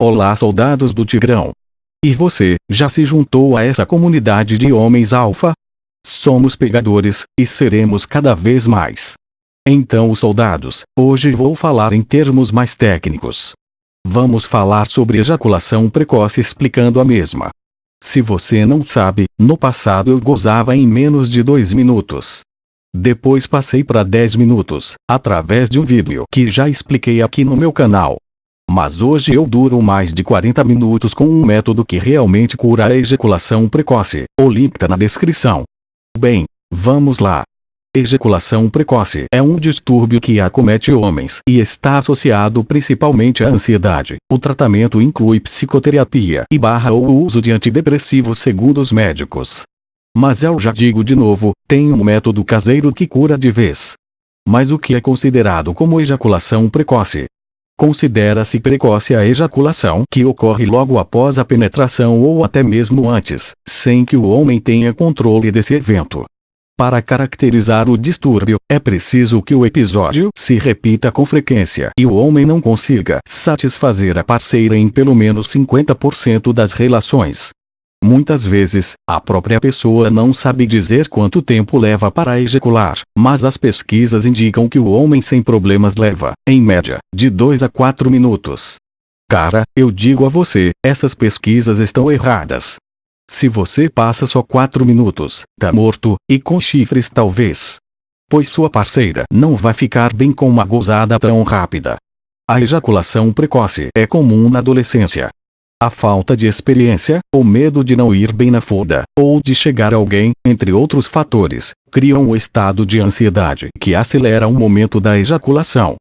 Olá soldados do Tigrão. E você, já se juntou a essa comunidade de homens alfa? Somos pegadores, e seremos cada vez mais. Então soldados, hoje vou falar em termos mais técnicos. Vamos falar sobre ejaculação precoce explicando a mesma. Se você não sabe, no passado eu gozava em menos de 2 minutos. Depois passei para 10 minutos, através de um vídeo que já expliquei aqui no meu canal. Mas hoje eu duro mais de 40 minutos com um método que realmente cura a ejaculação precoce. O link tá na descrição. Bem, vamos lá. Ejaculação precoce é um distúrbio que acomete homens e está associado principalmente à ansiedade. O tratamento inclui psicoterapia e barra ou uso de antidepressivos segundo os médicos. Mas eu já digo de novo, tem um método caseiro que cura de vez. Mas o que é considerado como ejaculação precoce? Considera-se precoce a ejaculação que ocorre logo após a penetração ou até mesmo antes, sem que o homem tenha controle desse evento. Para caracterizar o distúrbio, é preciso que o episódio se repita com frequência e o homem não consiga satisfazer a parceira em pelo menos 50% das relações. Muitas vezes, a própria pessoa não sabe dizer quanto tempo leva para ejacular, mas as pesquisas indicam que o homem sem problemas leva, em média, de 2 a 4 minutos. Cara, eu digo a você, essas pesquisas estão erradas. Se você passa só 4 minutos, tá morto, e com chifres talvez. Pois sua parceira não vai ficar bem com uma gozada tão rápida. A ejaculação precoce é comum na adolescência, a falta de experiência, o medo de não ir bem na foda, ou de chegar a alguém, entre outros fatores, criam um estado de ansiedade que acelera o momento da ejaculação.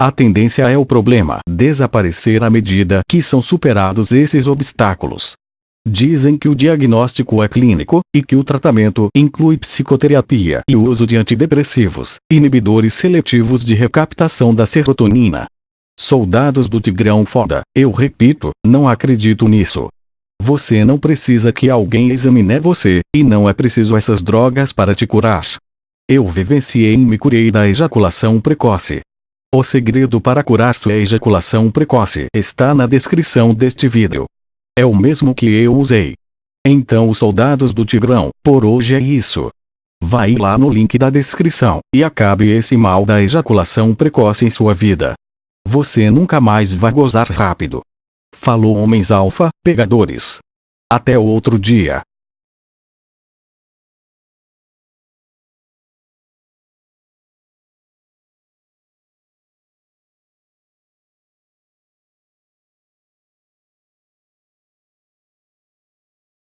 A tendência é o problema desaparecer à medida que são superados esses obstáculos. Dizem que o diagnóstico é clínico, e que o tratamento inclui psicoterapia e o uso de antidepressivos, inibidores seletivos de recaptação da serotonina, Soldados do Tigrão foda, eu repito, não acredito nisso. Você não precisa que alguém examine você, e não é preciso essas drogas para te curar. Eu vivenciei e me curei da ejaculação precoce. O segredo para curar sua ejaculação precoce está na descrição deste vídeo. É o mesmo que eu usei. Então os soldados do Tigrão, por hoje é isso. Vai lá no link da descrição, e acabe esse mal da ejaculação precoce em sua vida. Você nunca mais vai gozar rápido. Falou homens alfa, pegadores. Até outro dia.